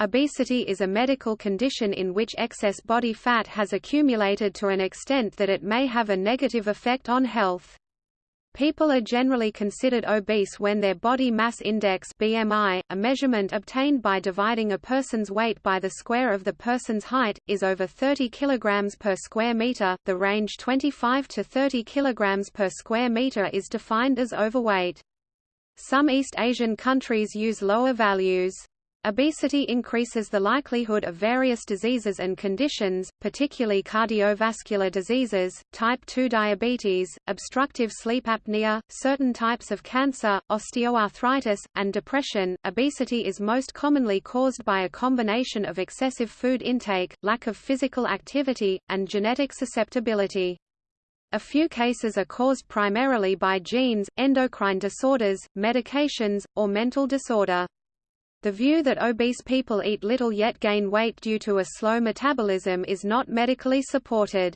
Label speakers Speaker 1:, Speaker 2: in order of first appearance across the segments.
Speaker 1: Obesity is a medical condition in which excess body fat has accumulated to an extent that it may have a negative effect on health. People are generally considered obese when their body mass index BMI, a measurement obtained by dividing a person's weight by the square of the person's height, is over 30 kg per square meter. The range 25 to 30 kg per square meter is defined as overweight. Some East Asian countries use lower values. Obesity increases the likelihood of various diseases and conditions, particularly cardiovascular diseases, type 2 diabetes, obstructive sleep apnea, certain types of cancer, osteoarthritis, and depression. Obesity is most commonly caused by a combination of excessive food intake, lack of physical activity, and genetic susceptibility. A few cases are caused primarily by genes, endocrine disorders, medications, or mental disorder. The view that obese people eat little yet gain weight due to a slow metabolism is not medically supported.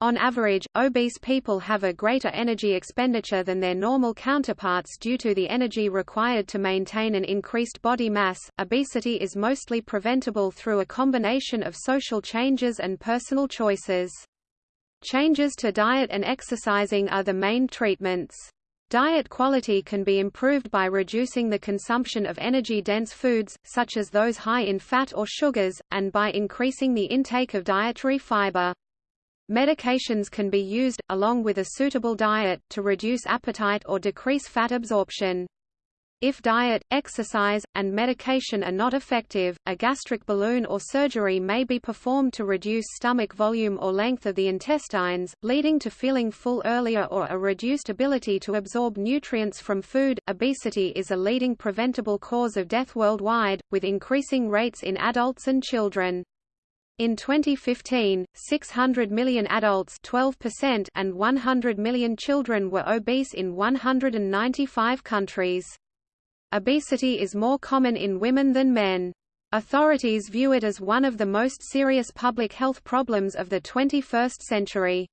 Speaker 1: On average, obese people have a greater energy expenditure than their normal counterparts due to the energy required to maintain an increased body mass. Obesity is mostly preventable through a combination of social changes and personal choices. Changes to diet and exercising are the main treatments. Diet quality can be improved by reducing the consumption of energy-dense foods, such as those high in fat or sugars, and by increasing the intake of dietary fiber. Medications can be used, along with a suitable diet, to reduce appetite or decrease fat absorption. If diet, exercise, and medication are not effective, a gastric balloon or surgery may be performed to reduce stomach volume or length of the intestines, leading to feeling full earlier or a reduced ability to absorb nutrients from food. Obesity is a leading preventable cause of death worldwide, with increasing rates in adults and children. In 2015, 600 million adults 12% and 100 million children were obese in 195 countries. Obesity is more common in women than men. Authorities view it as one of the most serious public health problems of the 21st century.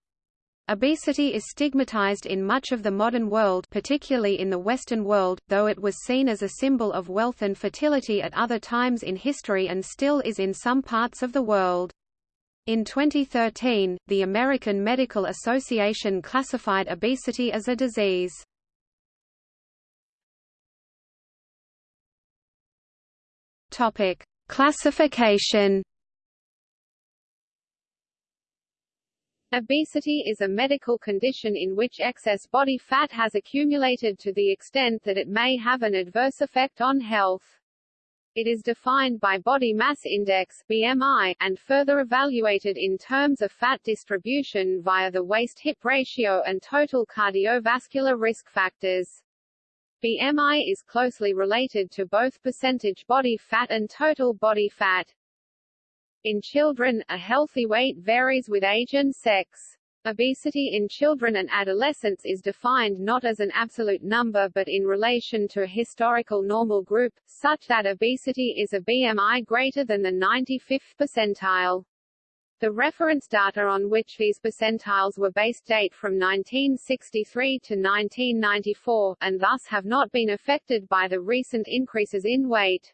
Speaker 1: Obesity is stigmatized in much of the modern world particularly in the Western world, though it was seen as a symbol of wealth and fertility at other times in history and still is in some parts of the world. In 2013, the American Medical Association classified obesity as a disease. Topic: Classification.
Speaker 2: Obesity is a medical condition in which excess body fat has accumulated to the extent that it may have an adverse effect on health. It is defined by body mass index BMI, and further evaluated in terms of fat distribution via the waist-hip ratio and total cardiovascular risk factors. BMI is closely related to both percentage body fat and total body fat. In children, a healthy weight varies with age and sex. Obesity in children and adolescents is defined not as an absolute number but in relation to a historical normal group, such that obesity is a BMI greater than the 95th percentile. The reference data on which these percentiles were based date from 1963 to 1994, and thus have not been affected by the recent increases in weight.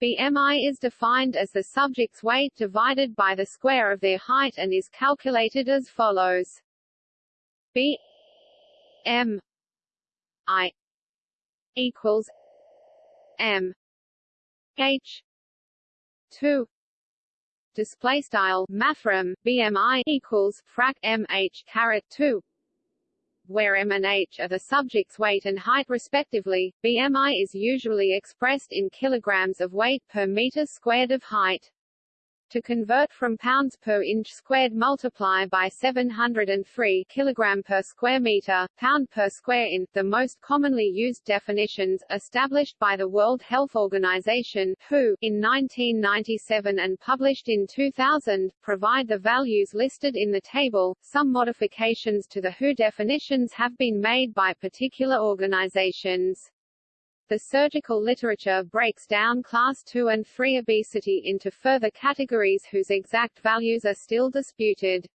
Speaker 2: BMI is defined as the subject's weight divided by the square of their height and is calculated as follows. B M I equals M H two display style mathrm BMI equals frac MH caret 2 where M and H are the subject's weight and height respectively, BMI is usually expressed in kilograms of weight per meter squared of height. To convert from pounds per inch squared multiply by 703 kg per square meter, pound per square in, the most commonly used definitions, established by the World Health Organization WHO, in 1997 and published in 2000, provide the values listed in the table. Some modifications to the WHO definitions have been made by particular organizations. The surgical literature breaks down class 2 and 3 obesity into further categories whose exact values are still disputed.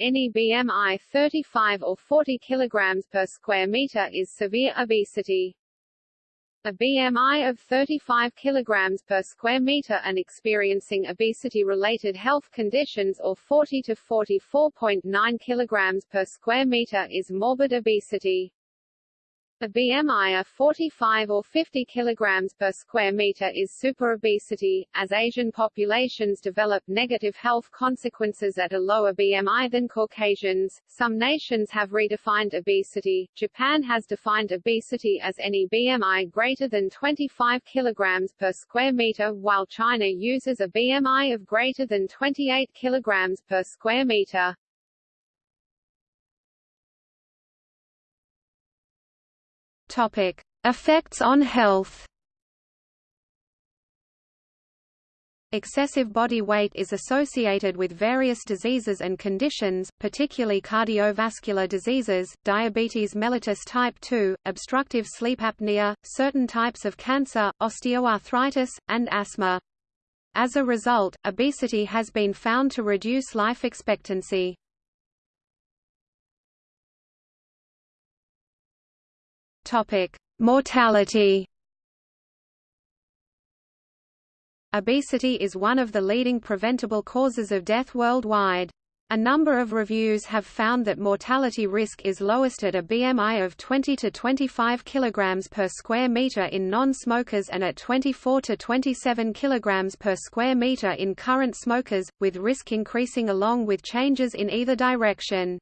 Speaker 2: Any BMI 35 or 40 kg per square meter is severe obesity. a BMI of 35 kg per square meter and experiencing obesity-related health conditions or 40 to 44.9 kg per square meter is morbid obesity. A BMI of 45 or 50 kilograms per square meter is superobesity. As Asian populations develop negative health consequences at a lower BMI than Caucasians, some nations have redefined obesity. Japan has defined obesity as any BMI greater than 25 kilograms per square meter, while China uses a BMI of greater than 28 kilograms per square meter.
Speaker 1: Topic: Effects on health. Excessive body weight is associated with various diseases and conditions, particularly cardiovascular diseases, diabetes mellitus type 2, obstructive sleep apnea, certain types of cancer, osteoarthritis, and asthma. As a result, obesity has been found to reduce life expectancy. Topic: Mortality. Obesity is one of the leading preventable causes of death worldwide. A number of reviews have found that mortality risk is lowest at a BMI of 20 to 25 kg per square meter in non-smokers and at 24 to 27 kg per square meter in current smokers, with risk increasing along with changes in either direction.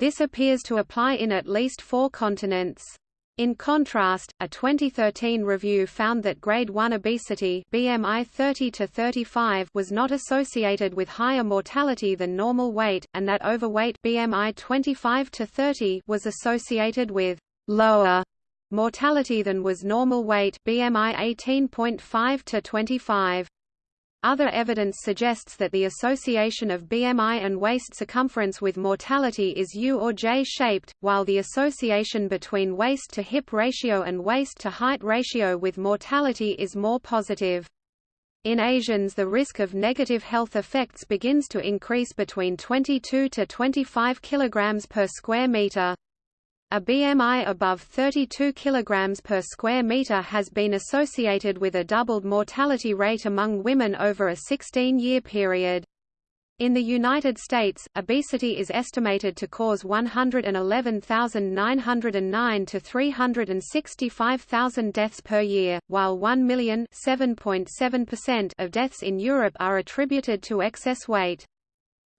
Speaker 1: This appears to apply in at least four continents. In contrast, a 2013 review found that grade 1 obesity BMI 30 to 35 was not associated with higher mortality than normal weight, and that overweight BMI 25 to 30 was associated with lower mortality than was normal weight BMI 18.5 to 25. Other evidence suggests that the association of BMI and waist circumference with mortality is U or J-shaped, while the association between waist-to-hip ratio and waist-to-height ratio with mortality is more positive. In Asians the risk of negative health effects begins to increase between 22 to 25 kg per square meter. A BMI above 32 kg per square meter has been associated with a doubled mortality rate among women over a 16-year period. In the United States, obesity is estimated to cause 111,909 to 365,000 deaths per year, while 1 million of deaths in Europe are attributed to excess weight.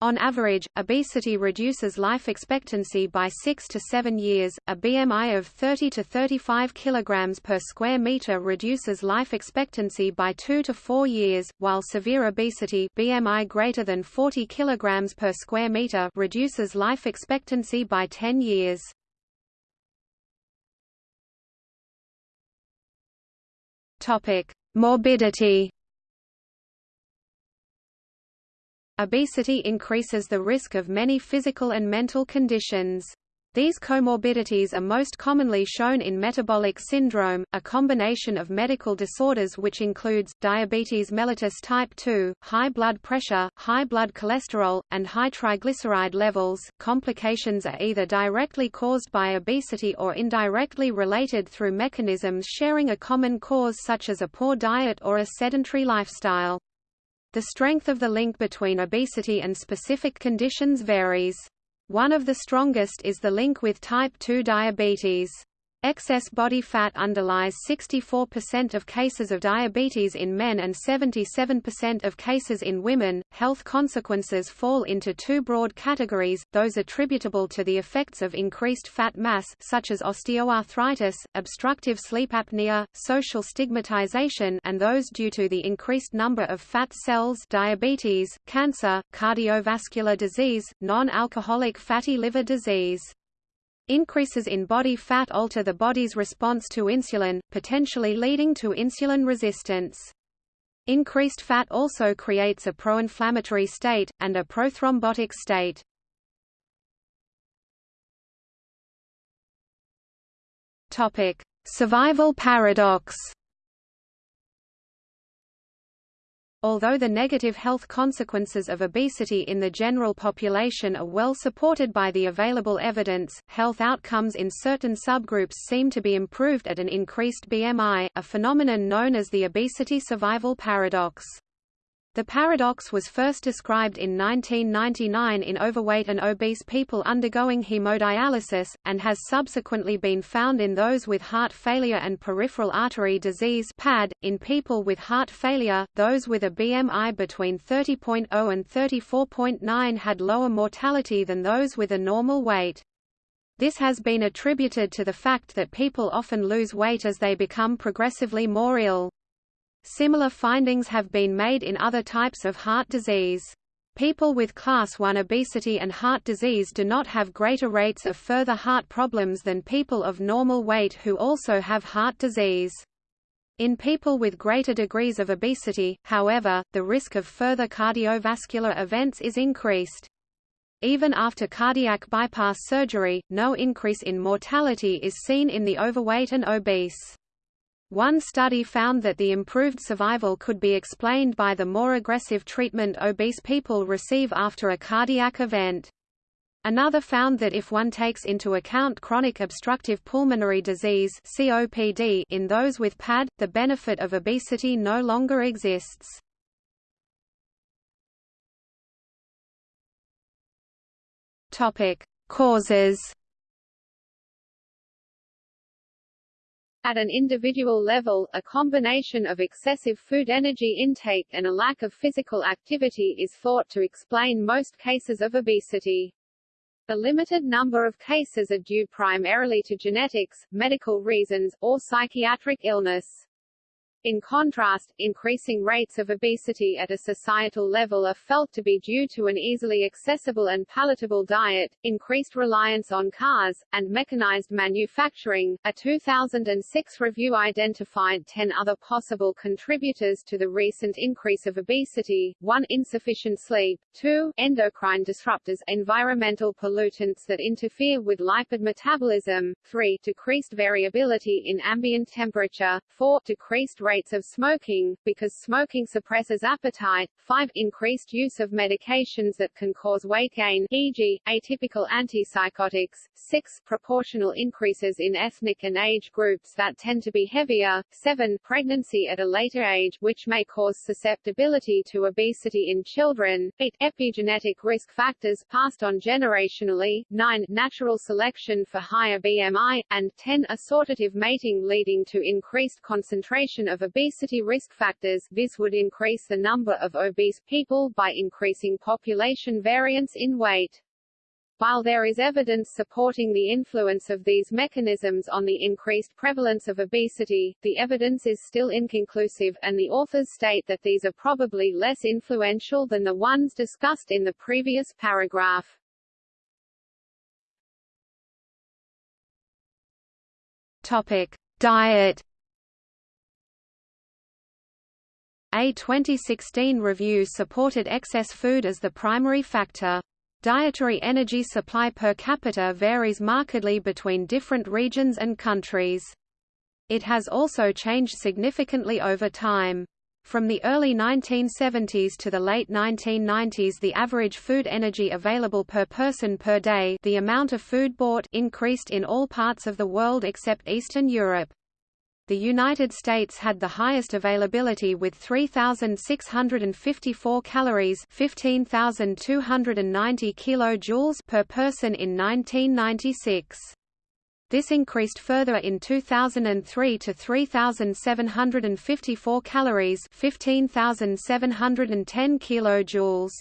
Speaker 1: On average, obesity reduces life expectancy by 6 to 7 years. A BMI of 30 to 35 kg per square meter reduces life expectancy by 2 to 4 years, while severe obesity BMI greater than 40 kg per square meter reduces life expectancy by 10 years. Topic: Morbidity Obesity increases the risk of many physical and mental conditions. These comorbidities are most commonly shown in metabolic syndrome, a combination of medical disorders which includes, diabetes mellitus type 2, high blood pressure, high blood cholesterol, and high triglyceride levels. Complications are either directly caused by obesity or indirectly related through mechanisms sharing a common cause such as a poor diet or a sedentary lifestyle. The strength of the link between obesity and specific conditions varies. One of the strongest is the link with type 2 diabetes. Excess body fat underlies 64% of cases of diabetes in men and 77% of cases in women. Health consequences fall into two broad categories: those attributable to the effects of increased fat mass such as osteoarthritis, obstructive sleep apnea, social stigmatization, and those due to the increased number of fat cells, diabetes, cancer, cardiovascular disease, non-alcoholic fatty liver disease. Increases in body fat alter the body's response to insulin, potentially leading to insulin resistance. Increased fat also creates a pro-inflammatory state, and a prothrombotic state. Survival paradox Although the negative health consequences of obesity in the general population are well supported by the available evidence, health outcomes in certain subgroups seem to be improved at an increased BMI, a phenomenon known as the obesity survival paradox. The paradox was first described in 1999 in overweight and obese people undergoing hemodialysis, and has subsequently been found in those with heart failure and peripheral artery disease PAD. .In people with heart failure, those with a BMI between 30.0 and 34.9 had lower mortality than those with a normal weight. This has been attributed to the fact that people often lose weight as they become progressively more ill. Similar findings have been made in other types of heart disease. People with class 1 obesity and heart disease do not have greater rates of further heart problems than people of normal weight who also have heart disease. In people with greater degrees of obesity, however, the risk of further cardiovascular events is increased. Even after cardiac bypass surgery, no increase in mortality is seen in the overweight and obese. One study found that the improved survival could be explained by the more aggressive treatment obese people receive after a cardiac event. Another found that if one takes into account chronic obstructive pulmonary disease COPD in those with PAD, the benefit of obesity no longer exists. Causes
Speaker 2: At an individual level, a combination of excessive food energy intake and a lack of physical activity is thought to explain most cases of obesity. A limited number of cases are due primarily to genetics, medical reasons, or psychiatric illness. In contrast, increasing rates of obesity at a societal level are felt to be due to an easily accessible and palatable diet, increased reliance on cars, and mechanized manufacturing. A 2006 review identified 10 other possible contributors to the recent increase of obesity: 1. Insufficient sleep, 2. Endocrine disruptors, environmental pollutants that interfere with lipid metabolism, 3. Decreased variability in ambient temperature, 4. Decreased rates of smoking, because smoking suppresses appetite, 5. Increased use of medications that can cause weight gain e.g., atypical antipsychotics, 6. Proportional increases in ethnic and age groups that tend to be heavier, 7. Pregnancy at a later age which may cause susceptibility to obesity in children, 8. Epigenetic risk factors passed on generationally, 9. Natural selection for higher BMI, and 10. Assortative mating leading to increased concentration of obesity risk factors this would increase the number of obese people by increasing population variance in weight. While there is evidence supporting the influence of these mechanisms on the increased prevalence of obesity, the evidence is still inconclusive, and the authors state that these are probably less influential than the ones discussed in the previous paragraph.
Speaker 1: Topic: Diet A 2016 review supported excess food as the primary factor. Dietary energy supply per capita varies markedly between different regions and countries. It has also changed significantly over time. From the early 1970s to the late 1990s the average food energy available per person per day the amount of food bought increased in all parts of the world except Eastern Europe. The United States had the highest availability with 3654 calories, 15290 kilojoules per person in 1996. This increased further in 2003 to 3754 calories, 15710 kilojoules.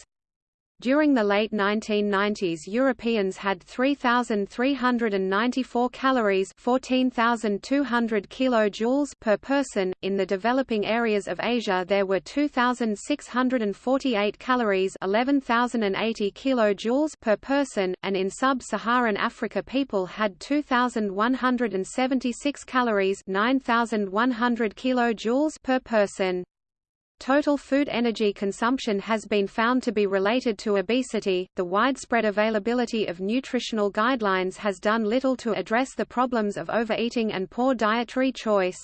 Speaker 1: During the late 1990s Europeans had 3,394 calories 14,200 kilojoules per person, in the developing areas of Asia there were 2,648 calories 11,080 kilojoules per person, and in sub-Saharan Africa people had 2,176 calories 9,100 kilojoules per person. Total food energy consumption has been found to be related to obesity. The widespread availability of nutritional guidelines has done little to address the problems of overeating and poor dietary choice.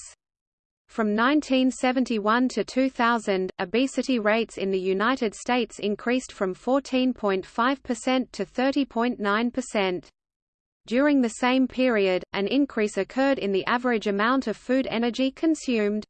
Speaker 1: From 1971 to 2000, obesity rates in the United States increased from 14.5% to 30.9%. During the same period, an increase occurred in the average amount of food energy consumed.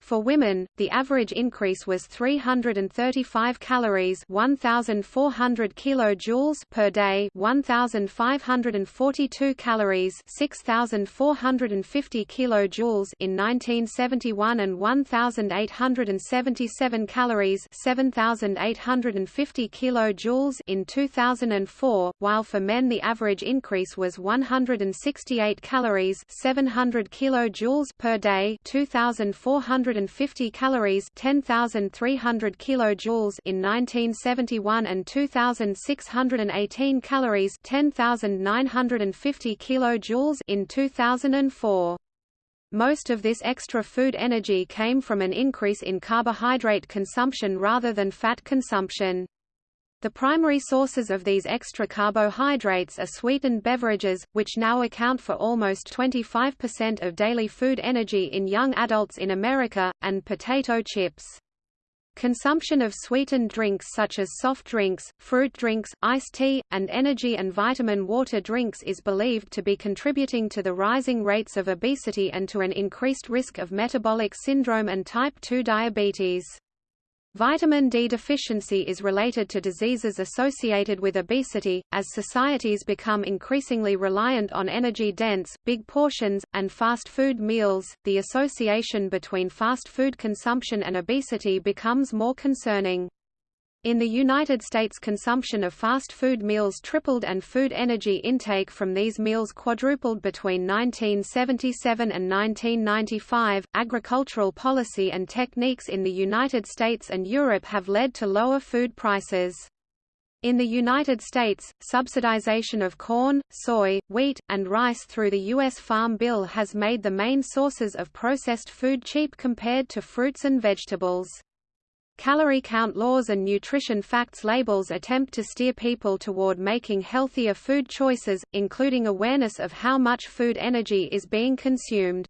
Speaker 1: For women, the average increase was 335 calories, 1400 kilojoules per day, 1542 calories, 6450 kilojoules in 1971 and 1877 calories, 7850 kilojoules in 2004, while for men the average increase was 168 calories, 700 kilojoules per day, 2400 150 calories 10,300 kilojoules in 1971 and 2,618 calories 10,950 kilojoules in 2004. Most of this extra food energy came from an increase in carbohydrate consumption rather than fat consumption. The primary sources of these extra carbohydrates are sweetened beverages, which now account for almost 25% of daily food energy in young adults in America, and potato chips. Consumption of sweetened drinks such as soft drinks, fruit drinks, iced tea, and energy and vitamin water drinks is believed to be contributing to the rising rates of obesity and to an increased risk of metabolic syndrome and type 2 diabetes. Vitamin D deficiency is related to diseases associated with obesity, as societies become increasingly reliant on energy-dense, big portions, and fast food meals. The association between fast food consumption and obesity becomes more concerning. In the United States consumption of fast food meals tripled and food energy intake from these meals quadrupled between 1977 and 1995. Agricultural policy and techniques in the United States and Europe have led to lower food prices. In the United States, subsidization of corn, soy, wheat, and rice through the U.S. Farm Bill has made the main sources of processed food cheap compared to fruits and vegetables. Calorie count laws and nutrition facts labels attempt to steer people toward making healthier food choices, including awareness of how much food energy is being consumed.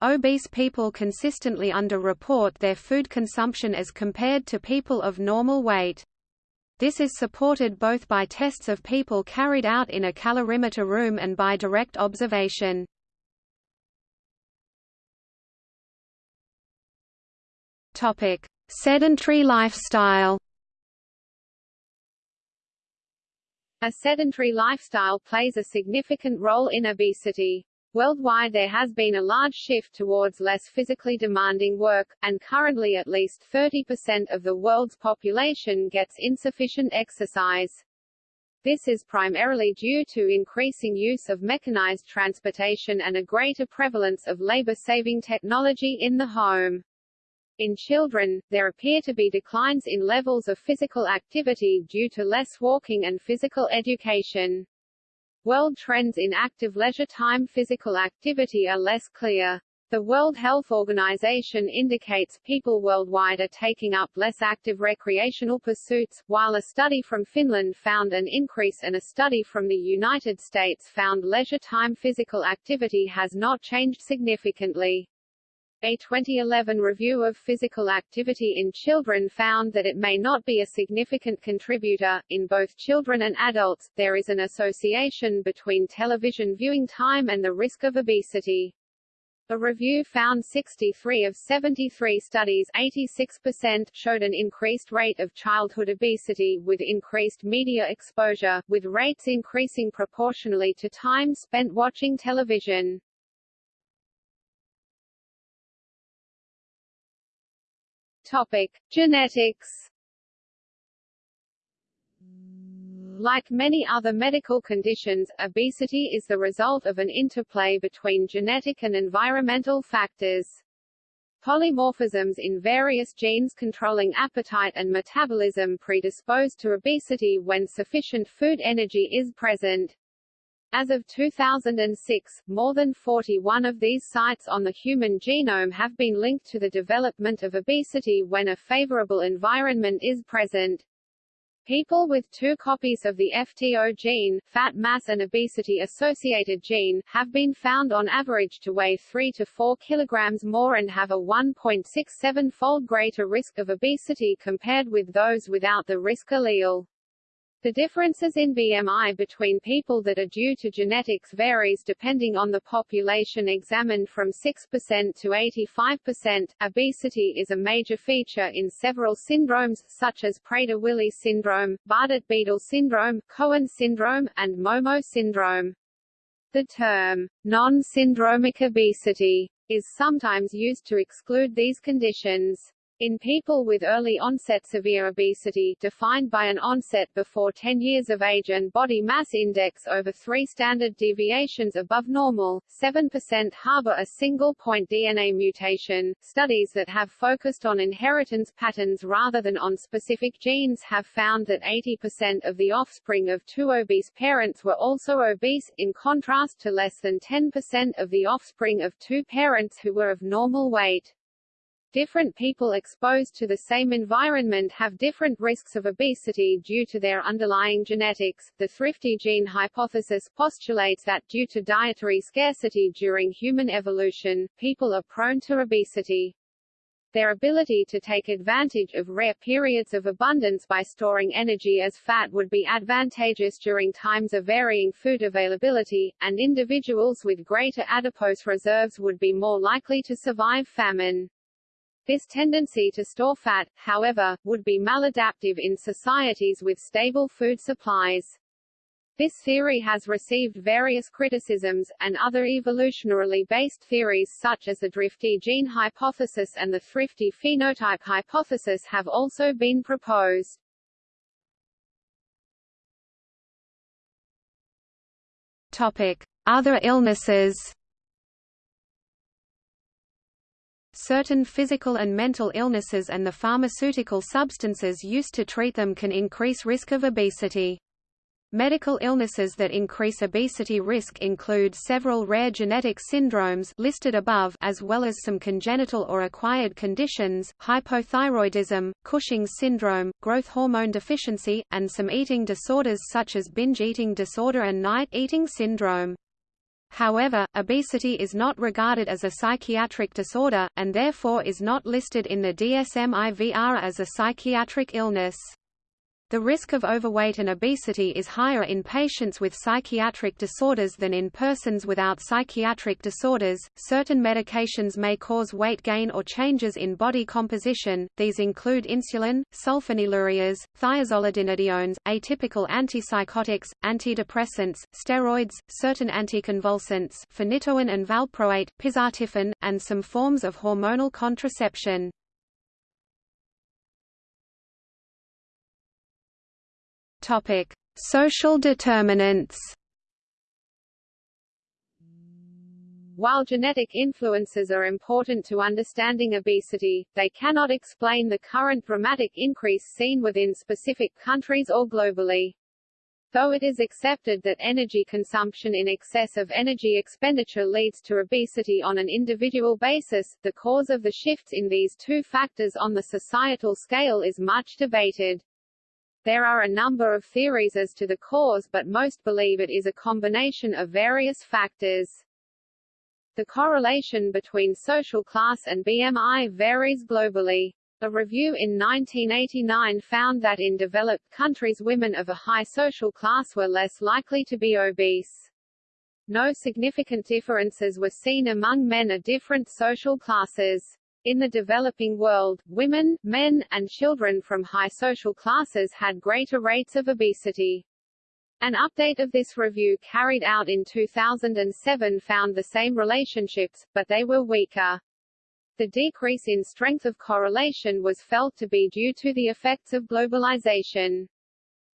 Speaker 1: Obese people consistently underreport their food consumption as compared to people of normal weight. This is supported both by tests of people carried out in a calorimeter room and by direct observation. Topic: Sedentary lifestyle
Speaker 2: A sedentary lifestyle plays a significant role in obesity. Worldwide there has been a large shift towards less physically demanding work, and currently at least 30% of the world's population gets insufficient exercise. This is primarily due to increasing use of mechanized transportation and a greater prevalence of labor-saving technology in the home. In children, there appear to be declines in levels of physical activity due to less walking and physical education. World trends in active leisure time physical activity are less clear. The World Health Organization indicates people worldwide are taking up less active recreational pursuits, while a study from Finland found an increase and a study from the United States found leisure time physical activity has not changed significantly. A 2011 review of physical activity in children found that it may not be a significant contributor. In both children and adults, there is an association between television viewing time and the risk of obesity. A review found 63 of 73 studies 86% showed an increased rate of childhood obesity with increased media exposure, with rates increasing proportionally to time spent watching television. Topic: Genetics. Like many other medical conditions, obesity is the result of an interplay between genetic and environmental factors. Polymorphisms in various genes controlling appetite and metabolism predispose to obesity when sufficient food energy is present. As of 2006, more than 41 of these sites on the human genome have been linked to the development of obesity when a favorable environment is present. People with two copies of the FTO gene, fat mass and obesity-associated gene, have been found on average to weigh 3 to 4 kilograms more and have a 1.67-fold greater risk of obesity compared with those without the risk allele. The differences in BMI between people that are due to genetics varies depending on the population examined from 6% to 85%. Obesity is a major feature in several syndromes, such as Prader-Willi syndrome, Bardet-Biedl syndrome, Cohen syndrome, and Momo syndrome. The term, non-syndromic obesity, is sometimes used to exclude these conditions. In people with early onset severe obesity defined by an onset before 10 years of age and body mass index over 3 standard deviations above normal, 7% harbor a single-point DNA mutation. Studies that have focused on inheritance patterns rather than on specific genes have found that 80% of the offspring of two obese parents were also obese, in contrast to less than 10% of the offspring of two parents who were of normal weight. Different people exposed to the same environment have different risks of obesity due to their underlying genetics. The thrifty gene hypothesis postulates that due to dietary scarcity during human evolution, people are prone to obesity. Their ability to take advantage of rare periods of abundance by storing energy as fat would be advantageous during times of varying food availability, and individuals with greater adipose reserves would be more likely to survive famine. This tendency to store fat, however, would be maladaptive in societies with stable food supplies. This theory has received various criticisms, and other evolutionarily based theories such as the drifty gene hypothesis and the thrifty phenotype hypothesis have also been proposed.
Speaker 1: Topic: Other illnesses. Certain physical and mental illnesses and the pharmaceutical substances used to treat them can increase risk of obesity. Medical illnesses that increase obesity risk include several rare genetic syndromes listed above as well as some congenital or acquired conditions, hypothyroidism, Cushing's syndrome, growth hormone deficiency, and some eating disorders such as binge eating disorder and night eating syndrome. However, obesity is not regarded as a psychiatric disorder, and therefore is not listed in the DSM-IVR as a psychiatric illness. The risk of overweight and obesity is higher in patients with psychiatric disorders than in persons without psychiatric disorders. Certain medications may cause weight gain or changes in body composition. These include insulin, sulfonylureas, thiazolidinediones, atypical antipsychotics, antidepressants, steroids, certain anticonvulsants, phenytoin and valproate, pizotifen, and some forms of hormonal contraception. Topic: Social determinants.
Speaker 2: While genetic influences are important to understanding obesity, they cannot explain the current dramatic increase seen within specific countries or globally. Though it is accepted that energy consumption in excess of energy expenditure leads to obesity on an individual basis, the cause of the shifts in these two factors on the societal scale is much debated. There are a number of theories as to the cause but most believe it is a combination of various factors. The correlation between social class and BMI varies globally. A review in 1989 found that in developed countries women of a high social class were less likely to be obese. No significant differences were seen among men of different social classes. In the developing world, women, men, and children from high social classes had greater rates of obesity. An update of this review carried out in 2007 found the same relationships, but they were weaker. The decrease in strength of correlation was felt to be due to the effects of globalization.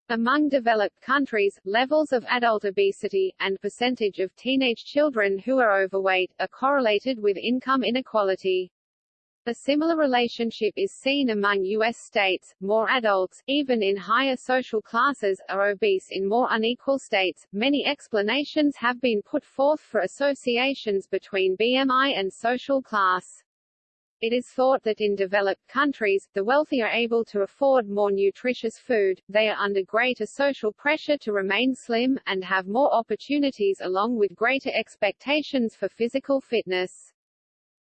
Speaker 2: Among developed countries, levels of adult obesity, and percentage of teenage children who are overweight, are correlated with income inequality. A similar relationship is seen among U.S. states. More adults, even in higher social classes, are obese in more unequal states. Many explanations have been put forth for associations between BMI and social class. It is thought that in developed countries, the wealthy are able to afford more nutritious food, they are under greater social pressure to remain slim, and have more opportunities along with greater expectations for physical fitness.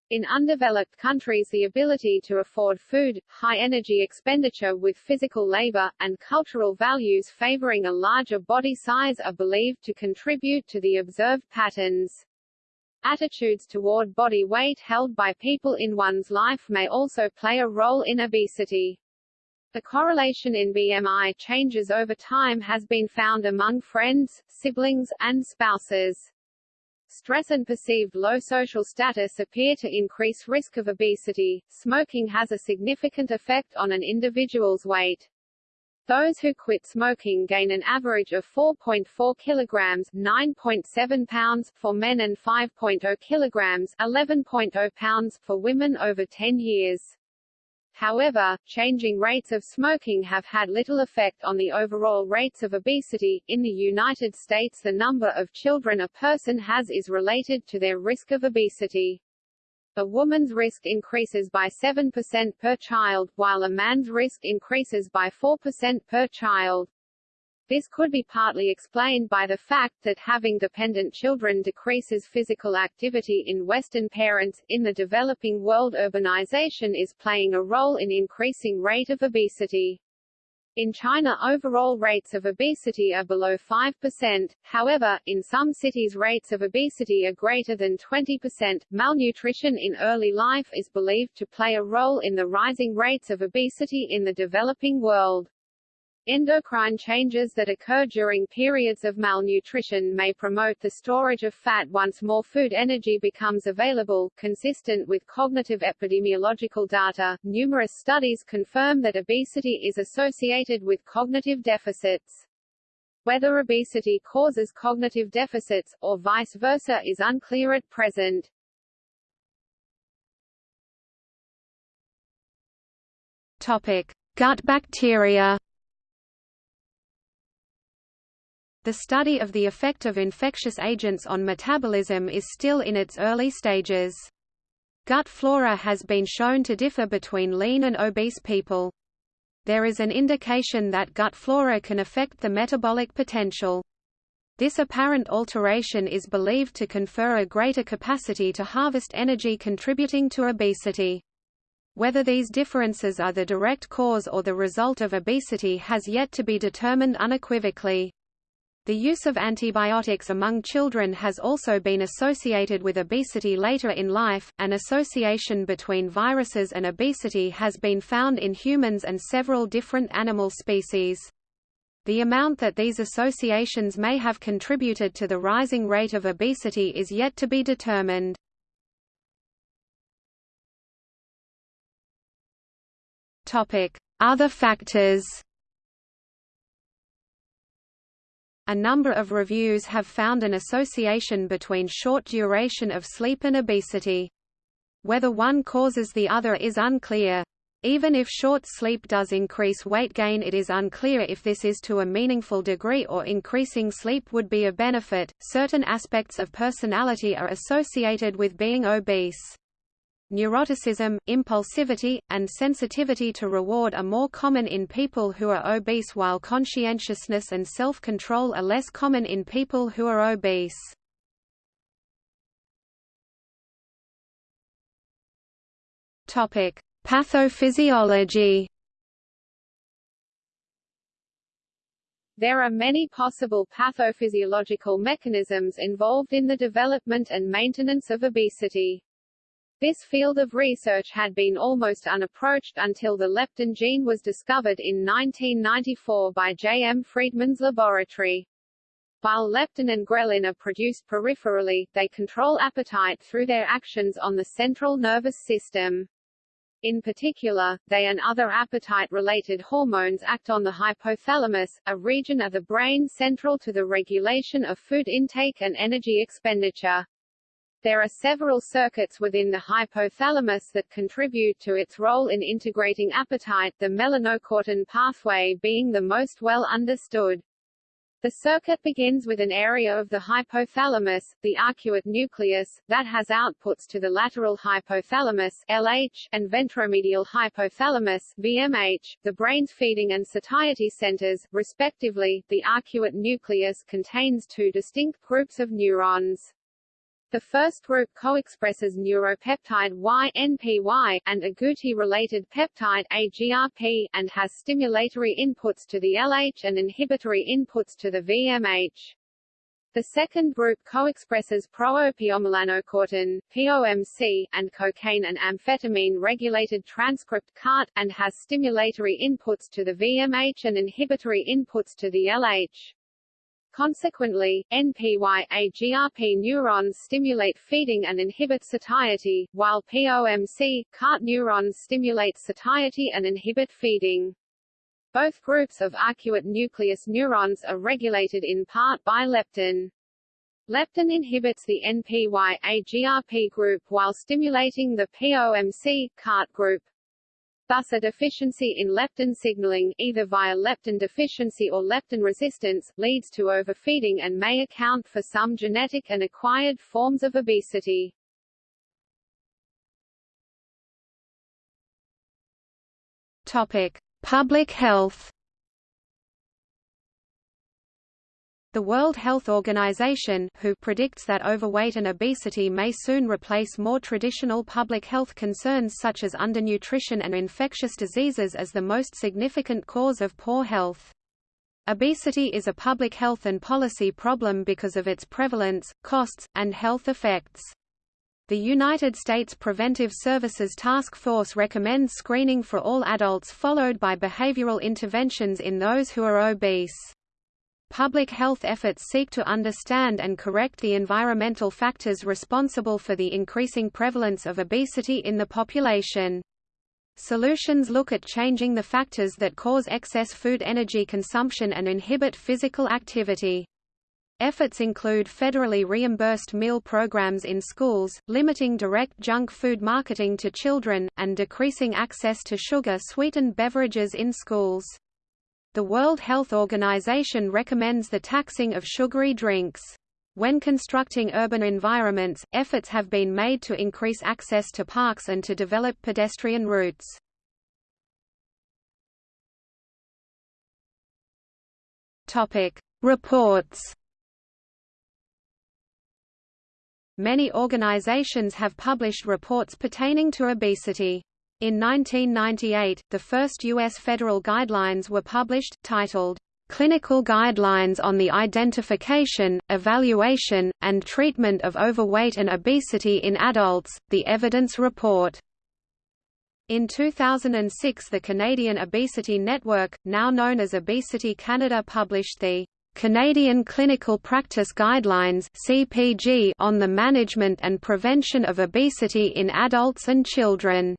Speaker 2: In undeveloped countries the ability to afford food, high energy expenditure with physical labor, and cultural values favoring a larger body size are believed to contribute to the observed patterns. Attitudes toward body weight held by people in one's life may also play a role in obesity. The correlation in BMI changes over time has been found among friends, siblings, and spouses. Stress and perceived low social status appear to increase risk of obesity. Smoking has a significant effect on an individual's weight. Those who quit smoking gain an average of 4.4 kilograms (9.7 pounds) for men and 5.0 kilograms (11.0 pounds) for women over 10 years. However, changing rates of smoking have had little effect on the overall rates of obesity. In the United States, the number of children a person has is related to their risk of obesity. A woman's risk increases by 7% per child, while a man's risk increases by 4% per child. This could be partly explained by the fact that having dependent children decreases physical activity in Western parents. In the developing world, urbanization is playing a role in increasing rate of obesity. In China overall rates of obesity are below 5%, however, in some cities rates of obesity are greater than 20%. Malnutrition in early life is believed to play a role in the rising rates of obesity in the developing world. Endocrine changes that occur during periods of malnutrition may promote the storage of fat once more food energy becomes available. Consistent with cognitive epidemiological data, numerous studies confirm that obesity is associated with cognitive deficits. Whether obesity causes cognitive deficits, or vice versa is unclear at present.
Speaker 1: Topic. Gut bacteria The study of the effect of infectious agents on metabolism is still in its early stages. Gut flora has been shown to differ between lean and obese people. There is an indication that gut flora can affect the metabolic potential. This apparent alteration is believed to confer a greater capacity to harvest energy contributing to obesity. Whether these differences are the direct cause or the result of obesity has yet to be determined unequivocally. The use of antibiotics among children has also been associated with obesity later in life. An association between viruses and obesity has been found in humans and several different animal species. The amount that these associations may have contributed to the rising rate of obesity is yet to be determined. Topic: Other factors. A number of reviews have found an association between short duration of sleep and obesity. Whether one causes the other is unclear. Even if short sleep does increase weight gain it is unclear if this is to a meaningful degree or increasing sleep would be a benefit. Certain aspects of personality are associated with being obese. Neuroticism, impulsivity, and sensitivity to reward are more common in people who are obese while conscientiousness and self-control are less common in people who are obese. Topic: Pathophysiology.
Speaker 2: There are many possible pathophysiological mechanisms involved in the development and maintenance of obesity. This field of research had been almost unapproached until the leptin gene was discovered in 1994 by J. M. Friedman's laboratory. While leptin and ghrelin are produced peripherally, they control appetite through their actions on the central nervous system. In particular, they and other appetite-related hormones act on the hypothalamus, a region of the brain central to the regulation of food intake and energy expenditure. There are several circuits within the hypothalamus that contribute to its role in integrating appetite the melanocortin pathway being the most well understood. The circuit begins with an area of the hypothalamus, the arcuate nucleus, that has outputs to the lateral hypothalamus LH, and ventromedial hypothalamus VMH, the brain's feeding and satiety centers, respectively. The arcuate nucleus contains two distinct groups of neurons. The first group co-expresses neuropeptide Y-NPY, and agouti-related peptide AGRP, and has stimulatory inputs to the LH and inhibitory inputs to the VMH. The second group co-expresses pro-opiomelanocortin POMC, and cocaine and amphetamine-regulated transcript CART, and has stimulatory inputs to the VMH and inhibitory inputs to the LH. Consequently, NPY-AGRP neurons stimulate feeding and inhibit satiety, while POMC, CART neurons stimulate satiety and inhibit feeding. Both groups of arcuate nucleus neurons are regulated in part by leptin. Leptin inhibits the NPY-AGRP group while stimulating the POMC, CART group. Thus a deficiency in leptin signaling, either via leptin deficiency or leptin resistance, leads to overfeeding and may account for some genetic and acquired forms of obesity.
Speaker 1: Topic: Public health. The World Health Organization WHO predicts that overweight and obesity may soon replace more traditional public health concerns such as undernutrition and infectious diseases as the most significant cause of poor health. Obesity is a public health and policy problem because of its prevalence, costs, and health effects. The United States Preventive Services Task Force recommends screening for all adults followed by behavioral interventions in those who are obese. Public health efforts seek to understand and correct the environmental factors responsible for the increasing prevalence of obesity in the population. Solutions look at changing the factors that cause excess food energy consumption and inhibit physical activity. Efforts include federally reimbursed meal programs in schools, limiting direct junk food marketing to children, and decreasing access to sugar-sweetened beverages in schools. The World Health Organization recommends the taxing of sugary drinks. When constructing urban environments, efforts have been made to increase access to parks and to develop pedestrian routes. Topic: Reports. Many organizations have published reports pertaining to obesity. In 1998, the first U.S. federal guidelines were published, titled, "'Clinical Guidelines on the Identification, Evaluation, and Treatment of Overweight and Obesity in Adults, the Evidence Report". In 2006 the Canadian Obesity Network, now known as Obesity Canada published the Canadian Clinical Practice Guidelines on the management and prevention of obesity in adults and children.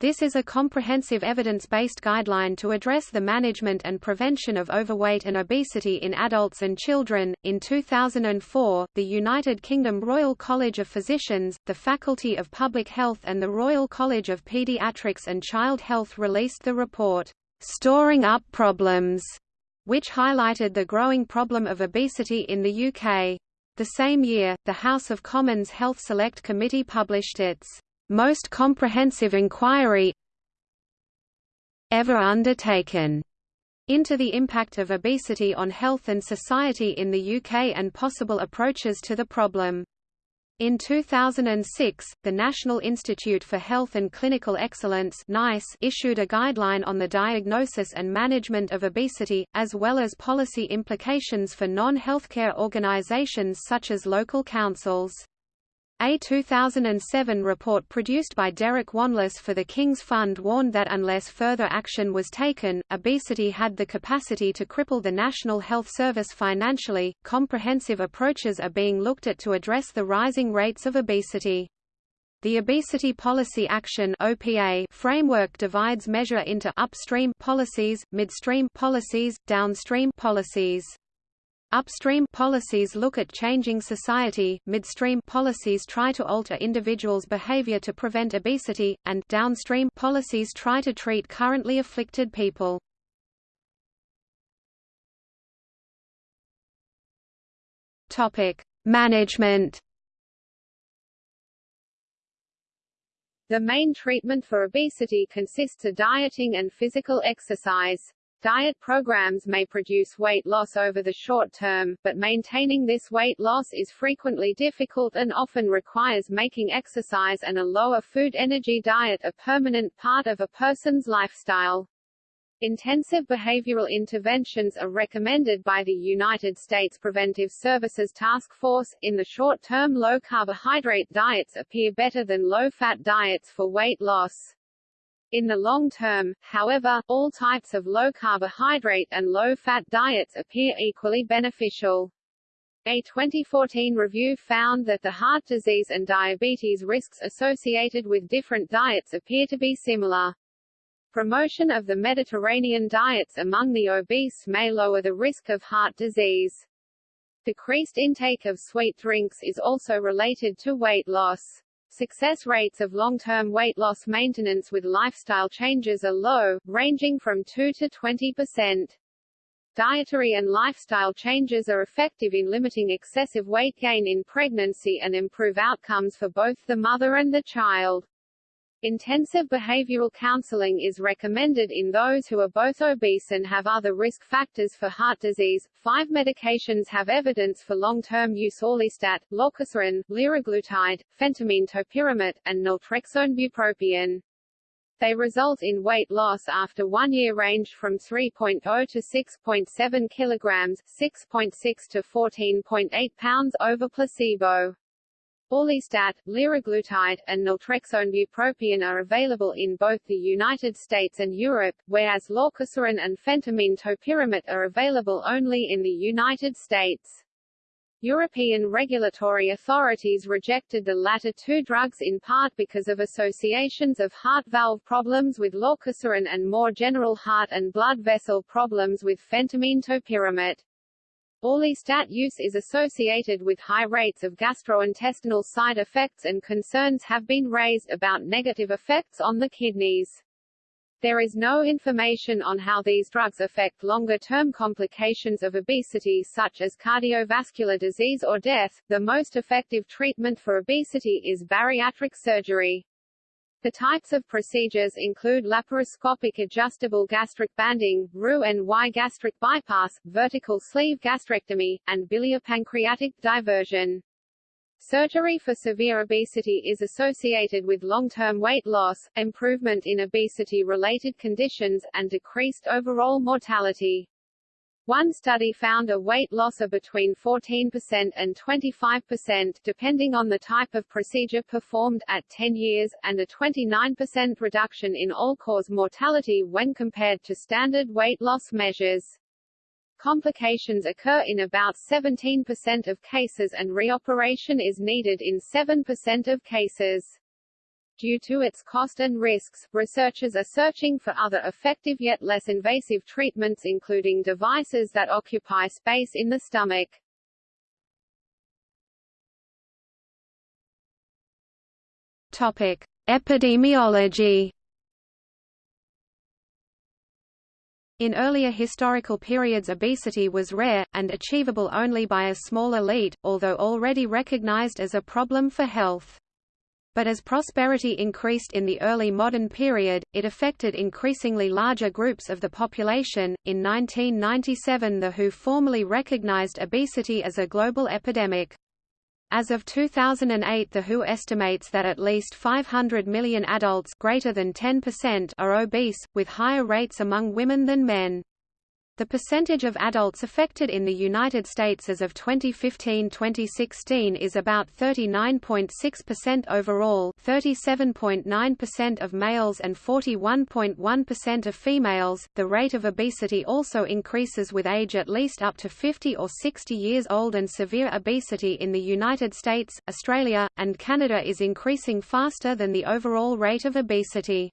Speaker 1: This is a comprehensive evidence-based guideline to address the management and prevention of overweight and obesity in adults and children. In 2004, the United Kingdom Royal College of Physicians, the Faculty of Public Health and the Royal College of Paediatrics and Child Health released the report, Storing Up Problems, which highlighted the growing problem of obesity in the UK. The same year, the House of Commons Health Select Committee published its most comprehensive inquiry ever undertaken into the impact of obesity on health and society in the UK and possible approaches to the problem. In 2006, the National Institute for Health and Clinical Excellence NICE issued a guideline on the diagnosis and management of obesity, as well as policy implications for non-healthcare organizations such as local councils. A 2007 report produced by Derek Wanless for the King's Fund warned that unless further action was taken, obesity had the capacity to cripple the National Health Service financially. Comprehensive approaches are being looked at to address the rising rates of obesity. The Obesity Policy Action (OPA) framework divides measure into upstream policies, midstream policies, downstream policies. Upstream policies look at changing society, midstream policies try to alter individuals' behavior to prevent obesity, and downstream policies try to treat currently afflicted people. Topic: Management.
Speaker 2: The main treatment for obesity consists of dieting and physical exercise. Diet programs may produce weight loss over the short term, but maintaining this weight loss is frequently difficult and often requires making exercise and a lower food energy diet a permanent part of a person's lifestyle. Intensive behavioral interventions are recommended by the United States Preventive Services Task Force. In the short term, low carbohydrate diets appear better than low fat diets for weight loss. In the long term, however, all types of low-carbohydrate and low-fat diets appear equally beneficial. A 2014 review found that the heart disease and diabetes risks associated with different diets appear to be similar. Promotion of the Mediterranean diets among the obese may lower the risk of heart disease. Decreased intake of sweet drinks is also related to weight loss. Success rates of long-term weight loss maintenance with lifestyle changes are low, ranging from 2 to 20 percent. Dietary and lifestyle changes are effective in limiting excessive weight gain in pregnancy and improve outcomes for both the mother and the child. Intensive behavioral counseling is recommended in those who are both obese and have other risk factors for heart disease. Five medications have evidence for long-term use: orlistat, lorcaserin, liraglutide, phentermine topiramate, and naltrexone bupropion. They result in weight loss after one year range from 3.0 to 6.7 kilograms, 6.6 to 14.8 pounds over placebo. Orlistat, liraglutide, and naltrexone bupropion are available in both the United States and Europe, whereas lorcaserin and phentermine topiramate are available only in the United States. European regulatory authorities rejected the latter two drugs in part because of associations of heart valve problems with lorcaserin and more general heart and blood vessel problems with phentermine topiramate. Orlistat use is associated with high rates of gastrointestinal side effects and concerns have been raised about negative effects on the kidneys. There is no information on how these drugs affect longer-term complications of obesity such as cardiovascular disease or death. The most effective treatment for obesity is bariatric surgery. The types of procedures include laparoscopic adjustable gastric banding, Roux-en-Y gastric bypass, vertical sleeve gastrectomy, and biliopancreatic diversion. Surgery for severe obesity is associated with long-term weight loss, improvement in obesity-related conditions, and decreased overall mortality. One study found a weight loss of between 14% and 25% depending on the type of procedure performed at 10 years, and a 29% reduction in all-cause mortality when compared to standard weight loss measures. Complications occur in about 17% of cases and reoperation is needed in 7% of cases. Due to its cost and risks, researchers are searching for other effective yet less invasive treatments including devices that occupy space in the stomach.
Speaker 1: Topic: Epidemiology. In earlier historical periods obesity was rare, and achievable only by a small elite, although already recognized as a problem for health. But as prosperity increased in the early modern period, it affected increasingly larger groups of the population. In 1997, the WHO formally recognized obesity as a global epidemic. As of 2008 the WHO estimates that at least 500 million adults greater than 10% are obese, with higher rates among women than men. The percentage of adults affected in the United States as of 2015-2016 is about 39.6% overall 37.9% of males and 41.1% of females. The rate of obesity also increases with age at least up to 50 or 60 years old and severe obesity in the United States, Australia, and Canada is increasing faster than the overall rate of obesity.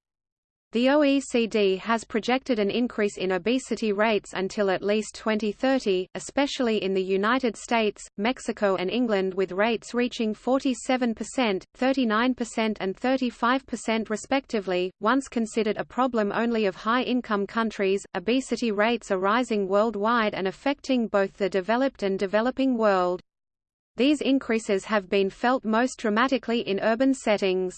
Speaker 1: The OECD has projected an increase in obesity rates until at least 2030, especially in the United States, Mexico and England with rates reaching 47%, 39% and 35% respectively. Once considered a problem only of high-income countries, obesity rates are rising worldwide and affecting both the developed and developing world. These increases have been felt most dramatically in urban settings.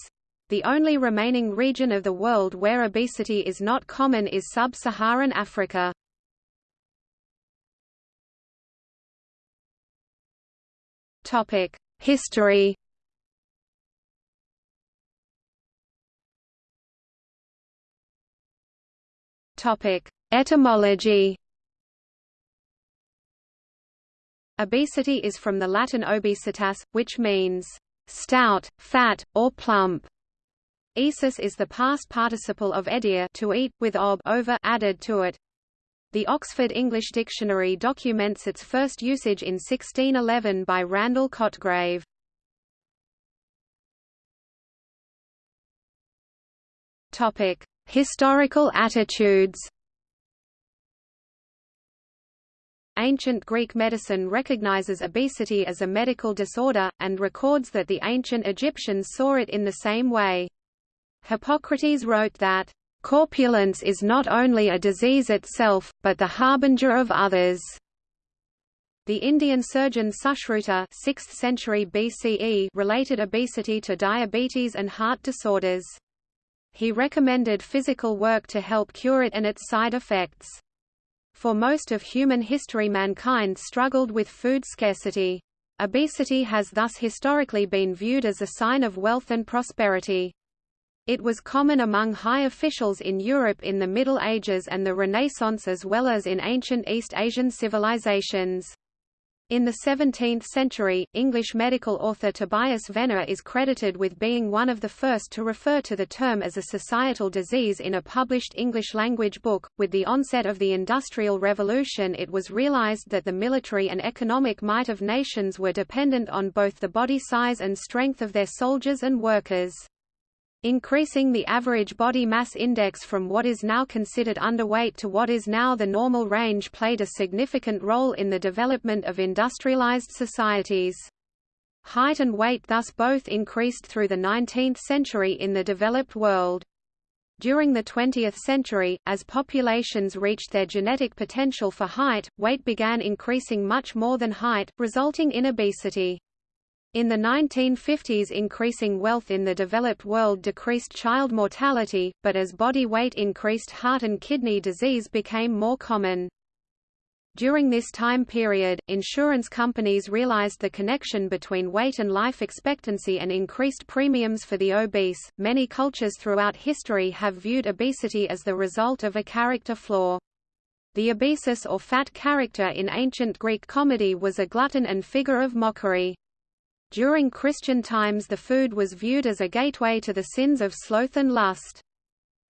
Speaker 1: The only remaining region of the world where obesity is not common is sub-Saharan Africa. Topic: History Topic: Etymology. Obesity is from the Latin obesitas, which means stout, fat, or plump. Esus is the past participle of edere to eat, with ob over added to it. The Oxford English Dictionary documents its first usage in 1611 by Randle Cotgrave. Topic: Historical attitudes Ancient Greek medicine recognizes obesity as a medical disorder, and records that the ancient Egyptians saw it in the same way. Hippocrates wrote that, "...corpulence is not only a disease itself, but the harbinger of others." The Indian surgeon Sushruta 6th century BCE related obesity to diabetes and heart disorders. He recommended physical work to help cure it and its side effects. For most of human history mankind struggled with food scarcity. Obesity has thus historically been viewed as a sign of wealth and prosperity. It was common among high officials in Europe in the Middle Ages and the Renaissance as well as in ancient East Asian civilizations. In the 17th century, English medical author Tobias Venner is credited with being one of the first to refer to the term as a societal disease in a published English-language book. With the onset of the Industrial Revolution it was realized that the military and economic might of nations were dependent on both the body size and strength of their soldiers and workers. Increasing the average body mass index from what is now considered underweight to what is now the normal range played a significant role in the development of industrialized societies. Height and weight thus both increased through the 19th century in the developed world. During the 20th century, as populations reached their genetic potential for height, weight began increasing much more than height, resulting in obesity. In the 1950s increasing wealth in the developed world decreased child mortality, but as body weight increased heart and kidney disease became more common. During this time period, insurance companies realized the connection between weight and life expectancy and increased premiums for the obese. Many cultures throughout history have viewed obesity as the result of a character flaw. The obesus or fat character in ancient Greek comedy was a glutton and figure of mockery. During Christian times the food was viewed as a gateway to the sins of sloth and lust.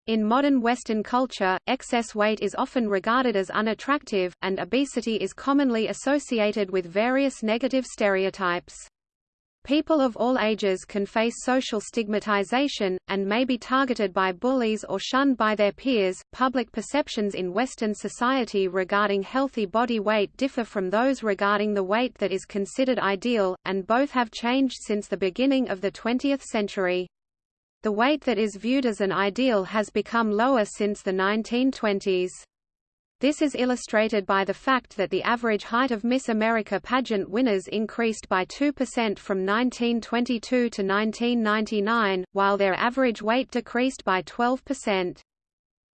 Speaker 1: In modern Western culture, excess weight is often regarded as unattractive, and obesity is commonly associated with various negative stereotypes. People of all ages can face social stigmatization, and may be targeted by bullies or shunned by their peers. Public perceptions in Western society regarding healthy body weight differ from those regarding the weight that is considered ideal, and both have changed since the beginning of the 20th century. The weight that is viewed as an ideal has become lower since the 1920s. This is illustrated by the fact that the average height of Miss America pageant winners increased by 2% from 1922 to 1999, while their average weight decreased by 12%.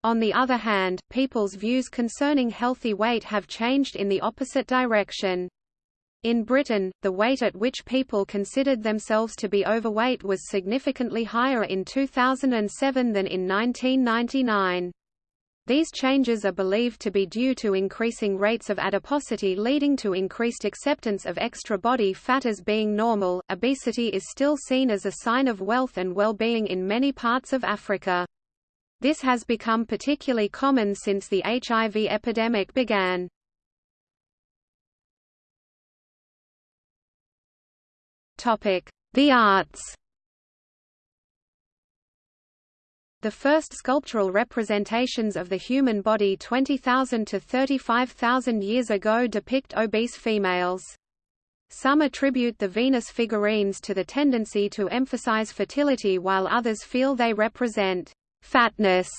Speaker 1: On the other hand, people's views concerning healthy weight have changed in the opposite direction. In Britain, the weight at which people considered themselves to be overweight was significantly higher in 2007 than in 1999. These changes are believed to be due to increasing rates of adiposity leading to increased acceptance of extra body fat as being normal. Obesity is still seen as a sign of wealth and well-being in many parts of Africa. This has become particularly common since the HIV epidemic began. Topic: The arts. The first sculptural representations of the human body 20,000 to 35,000 years ago depict obese females. Some attribute the Venus figurines to the tendency to emphasize fertility while others feel they represent fatness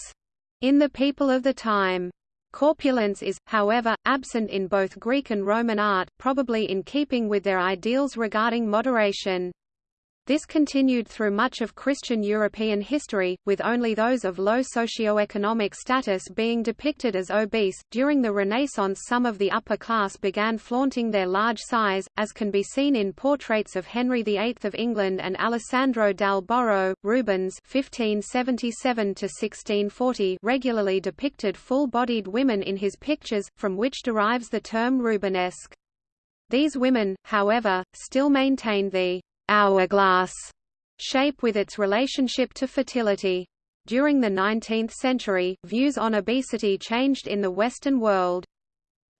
Speaker 1: in the people of the time. Corpulence is, however, absent in both Greek and Roman art, probably in keeping with their ideals regarding moderation. This continued through much of Christian European history, with only those of low socioeconomic status being depicted as obese. During the Renaissance, some of the upper class began flaunting their large size, as can be seen in portraits of Henry VIII of England and Alessandro dal Borro. Rubens (1577–1640) regularly depicted full-bodied women in his pictures, from which derives the term Rubenesque. These women, however, still maintained the hourglass shape with its relationship to fertility. During the 19th century, views on obesity changed in the Western world.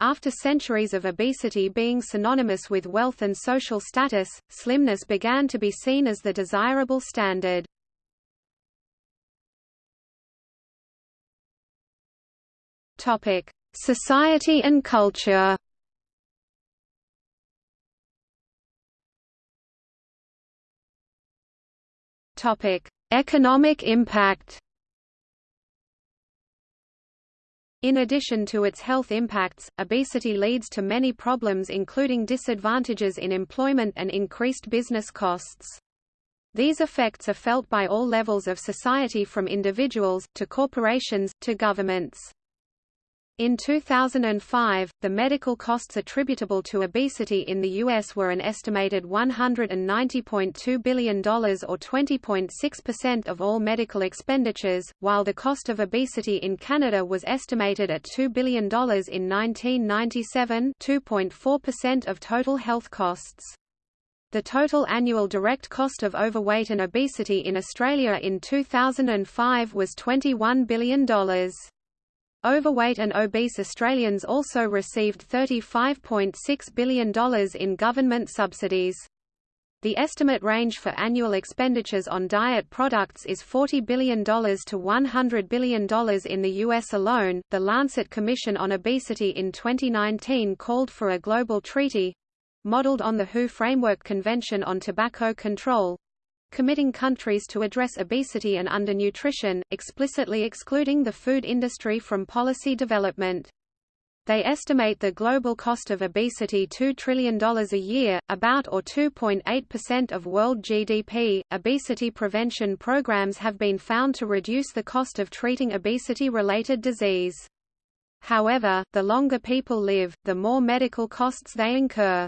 Speaker 1: After centuries of obesity being synonymous with wealth and social status, slimness began to be seen as the desirable standard. Society and culture Topic: Economic impact. In addition to its health impacts, obesity leads to many problems including disadvantages in employment and increased business costs. These effects are felt by all levels of society from individuals, to corporations, to governments. In 2005, the medical costs attributable to obesity in the U.S. were an estimated $190.2 billion or 20.6% of all medical expenditures, while the cost of obesity in Canada was estimated at $2 billion in 1997 2.4% of total health costs. The total annual direct cost of overweight and obesity in Australia in 2005 was $21 billion. Overweight and obese Australians also received $35.6 billion in government subsidies. The estimate range for annual expenditures on diet products is $40 billion to $100 billion in the U.S. alone. The Lancet Commission on Obesity in 2019 called for a global treaty modeled on the WHO Framework Convention on Tobacco Control committing countries to address obesity and undernutrition, explicitly excluding the food industry from policy development. They estimate the global cost of obesity $2 trillion a year, about or 2.8% of world GDP. Obesity prevention programs have been found to reduce the cost of treating obesity related disease. However, the longer people live, the more medical costs they incur.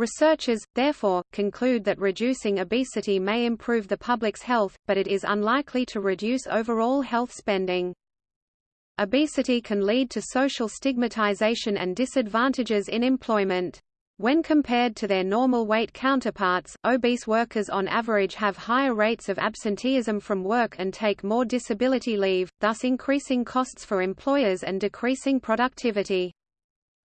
Speaker 1: Researchers, therefore, conclude that reducing obesity may improve the public's health, but it is unlikely to reduce overall health spending. Obesity can lead to social stigmatization and disadvantages in employment. When compared to their normal weight counterparts, obese workers on average have higher rates of absenteeism from work and take more disability leave, thus increasing costs for employers and decreasing productivity.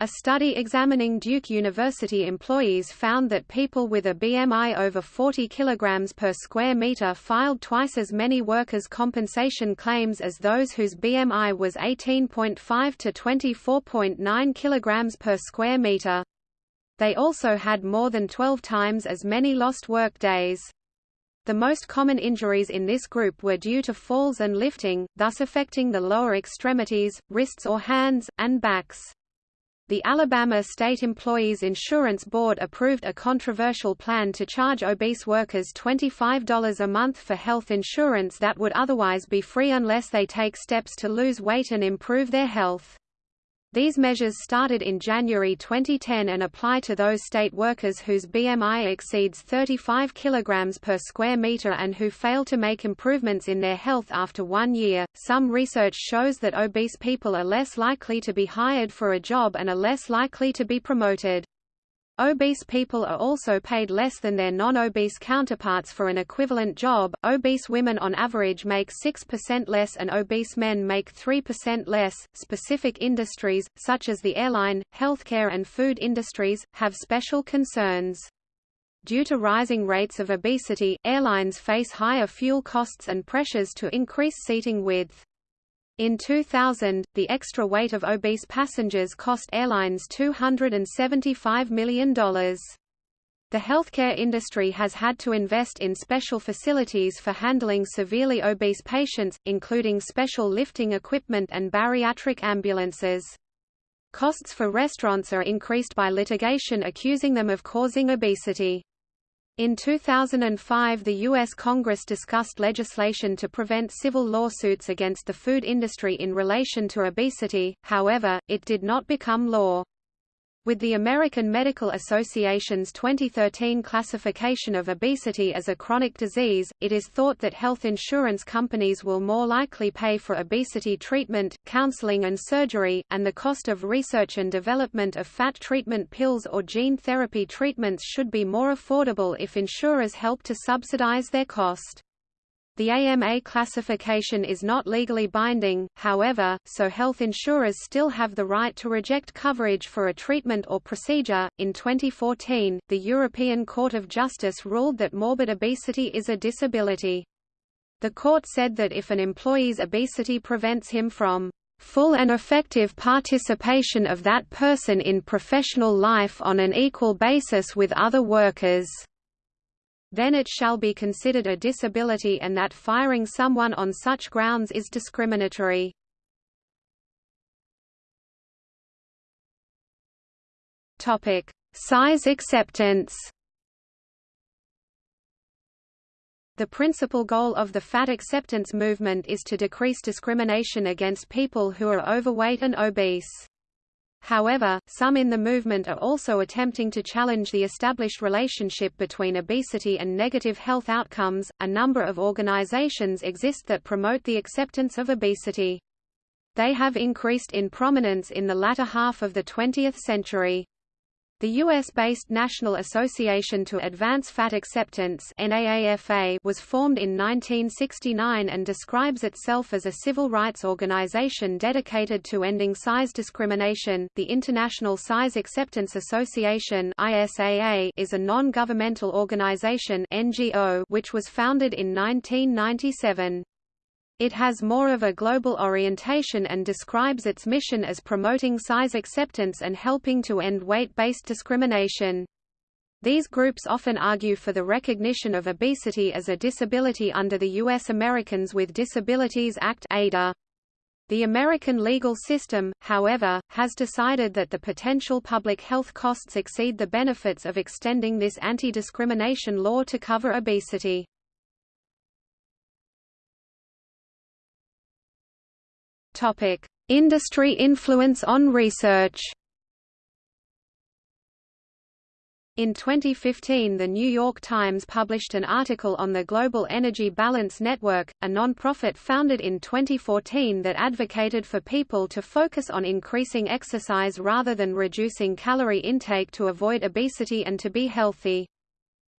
Speaker 1: A study examining Duke University employees found that people with a BMI over 40 kg per square meter filed twice as many workers' compensation claims as those whose BMI was 18.5 to 24.9 kg per square meter. They also had more than 12 times as many lost work days. The most common injuries in this group were due to falls and lifting, thus affecting the lower extremities, wrists or hands, and backs. The Alabama State Employees Insurance Board approved a controversial plan to charge obese workers $25 a month for health insurance that would otherwise be free unless they take steps to lose weight and improve their health. These measures started in January 2010 and apply to those state workers whose BMI exceeds 35 kg per square meter and who fail to make improvements in their health after one year. Some research shows that obese people are less likely to be hired for a job and are less likely to be promoted. Obese people are also paid less than their non-obese counterparts for an equivalent job. Obese women on average make 6% less and obese men make 3% less. Specific industries, such as the airline, healthcare and food industries, have special concerns. Due to rising rates of obesity, airlines face higher fuel costs and pressures to increase seating width. In 2000, the extra weight of obese passengers cost airlines $275 million. The healthcare industry has had to invest in special facilities for handling severely obese patients, including special lifting equipment and bariatric ambulances. Costs for restaurants are increased by litigation accusing them of causing obesity. In 2005 the U.S. Congress discussed legislation to prevent civil lawsuits against the food industry in relation to obesity, however, it did not become law. With the American Medical Association's 2013 classification of obesity as a chronic disease, it is thought that health insurance companies will more likely pay for obesity treatment, counseling and surgery, and the cost of research and development of fat treatment pills or gene therapy treatments should be more affordable if insurers help to subsidize their cost. The AMA classification is not legally binding, however, so health insurers still have the right to reject coverage for a treatment or procedure. In 2014, the European Court of Justice ruled that morbid obesity is a disability. The court said that if an employee's obesity prevents him from full and effective participation of that person in professional life on an equal basis with other workers then it shall be considered a disability and that firing someone on such grounds is discriminatory. Topic: Size acceptance. The principal goal of the fat acceptance movement is to decrease discrimination against people who are overweight and obese. However, some in the movement are also attempting to challenge the established relationship between obesity and negative health outcomes. A number of organizations exist that promote the acceptance of obesity. They have increased in prominence in the latter half of the 20th century. The U.S.-based National Association to Advance Fat Acceptance was formed in 1969 and describes itself as a civil rights organization dedicated to ending size discrimination. The International Size Acceptance Association is a non-governmental organization NGO which was founded in 1997. It has more of a global orientation and describes its mission as promoting size acceptance and helping to end weight-based discrimination. These groups often argue for the recognition of obesity as a disability under the U.S. Americans with Disabilities Act ADA. The American legal system, however, has decided that the potential public health costs exceed the benefits of extending this anti-discrimination law to cover obesity. Topic: Industry influence on research. In 2015 The New York Times published an article on the Global Energy Balance Network, a non-profit founded in 2014 that advocated for people to focus on increasing exercise rather than reducing calorie intake to avoid obesity and to be healthy.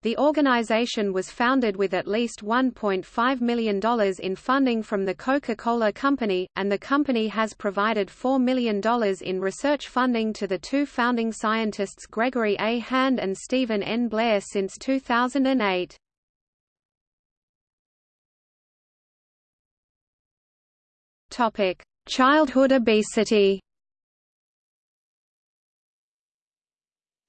Speaker 1: The organization was founded with at least $1.5 million in funding from the Coca-Cola Company, and the company has provided $4 million in research funding to the two founding scientists Gregory A. Hand and Stephen N. Blair since 2008. Childhood obesity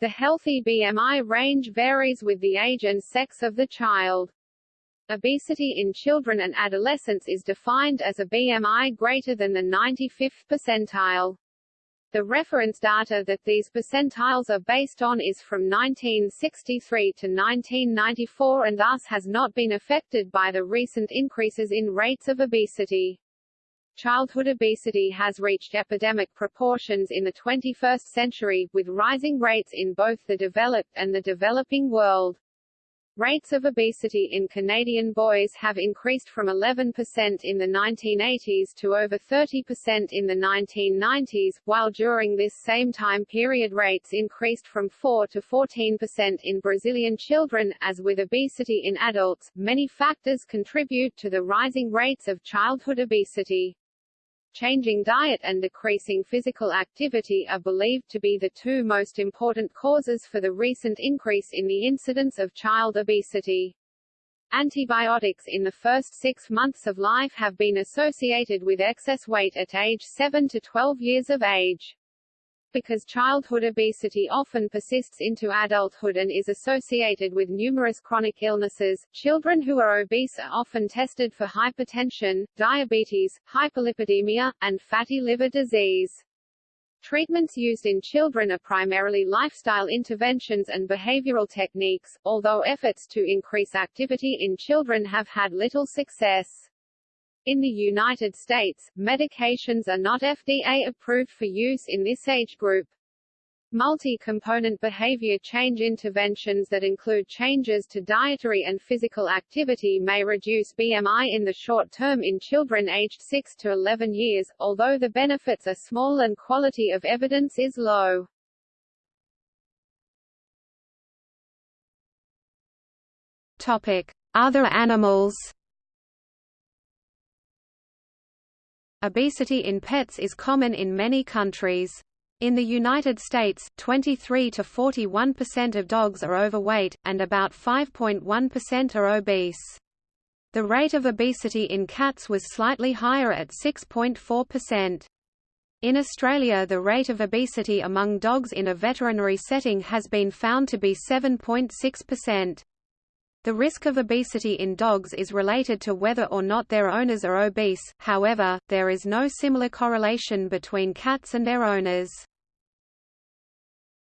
Speaker 2: The healthy BMI range varies with the age and sex of the child. Obesity in children and adolescents is defined as a BMI greater than the 95th percentile. The reference data that these percentiles are based on is from 1963 to 1994 and thus has not been affected by the recent increases in rates of obesity. Childhood obesity has reached epidemic proportions in the 21st century, with rising rates in both the developed and the developing world. Rates of obesity in Canadian boys have increased from 11% in the 1980s to over 30% in the 1990s, while during this same time period rates increased from 4 to 14% in Brazilian children. As with obesity in adults, many factors contribute to the rising rates of childhood obesity. Changing diet and decreasing physical activity are believed to be the two most important causes for the recent increase in the incidence of child obesity. Antibiotics in the first six months of life have been associated with excess weight at age 7 to 12 years of age. Because childhood obesity often persists into adulthood and is associated with numerous chronic illnesses, children who are obese are often tested for hypertension, diabetes, hyperlipidemia, and fatty liver disease. Treatments used in children are primarily lifestyle interventions and behavioral techniques, although efforts to increase activity in children have had little success. In the United States, medications are not FDA approved for use in this age group. Multi-component behavior change interventions that include changes to dietary and physical activity may reduce BMI in the short term in children aged 6 to 11 years, although the benefits are small and quality of evidence is low.
Speaker 1: Topic: Other animals Obesity in pets is common in many countries. In the United States, 23 to 41% of dogs are overweight, and about 5.1% are obese. The rate of obesity in cats was slightly higher at 6.4%. In Australia the rate of obesity among dogs in a veterinary setting has been found to be 7.6%. The risk of obesity in dogs is related to whether or not their owners are obese, however, there is no similar correlation between cats and their owners.